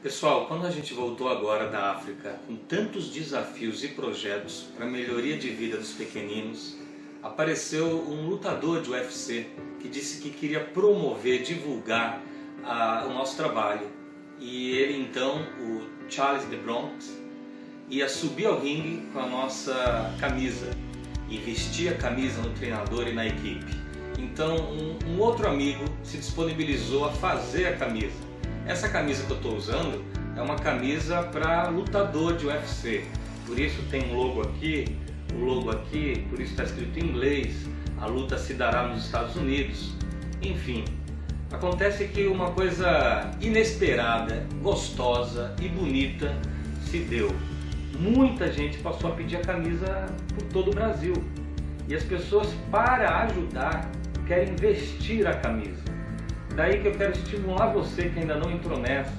Pessoal, quando a gente voltou agora da África com tantos desafios e projetos para melhoria de vida dos pequeninos, apareceu um lutador de UFC que disse que queria promover, divulgar o nosso trabalho. E ele então, o Charles de Bronx, ia subir ao ringue com a nossa camisa e vestir a camisa no treinador e na equipe. Então um, um outro amigo se disponibilizou a fazer a camisa essa camisa que eu estou usando é uma camisa para lutador de UFC. Por isso tem um logo aqui, o logo aqui, por isso está escrito em inglês. A luta se dará nos Estados Unidos. Enfim, acontece que uma coisa inesperada, gostosa e bonita se deu. Muita gente passou a pedir a camisa por todo o Brasil. E as pessoas, para ajudar, querem vestir a camisa. Daí que eu quero estimular você que ainda não entrou nessa,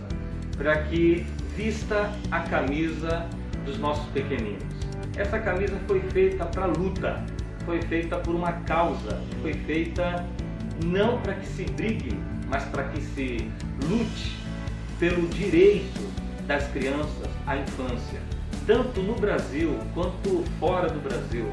para que vista a camisa dos nossos pequeninos. Essa camisa foi feita para luta, foi feita por uma causa, foi feita não para que se brigue, mas para que se lute pelo direito das crianças à infância, tanto no Brasil quanto fora do Brasil,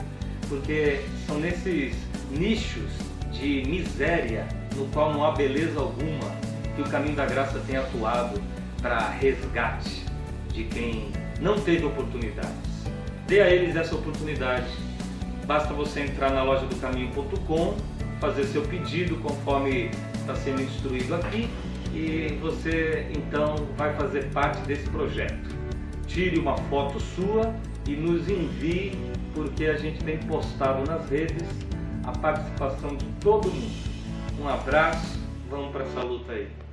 porque são nesses nichos de miséria no qual não há beleza alguma, que o caminho da graça tem atuado para resgate de quem não teve oportunidades. Dê a eles essa oportunidade. Basta você entrar na loja do caminho.com, fazer seu pedido conforme está sendo instruído aqui e você então vai fazer parte desse projeto. Tire uma foto sua e nos envie, porque a gente tem postado nas redes a participação de todo mundo. Um abraço, vamos para essa luta aí.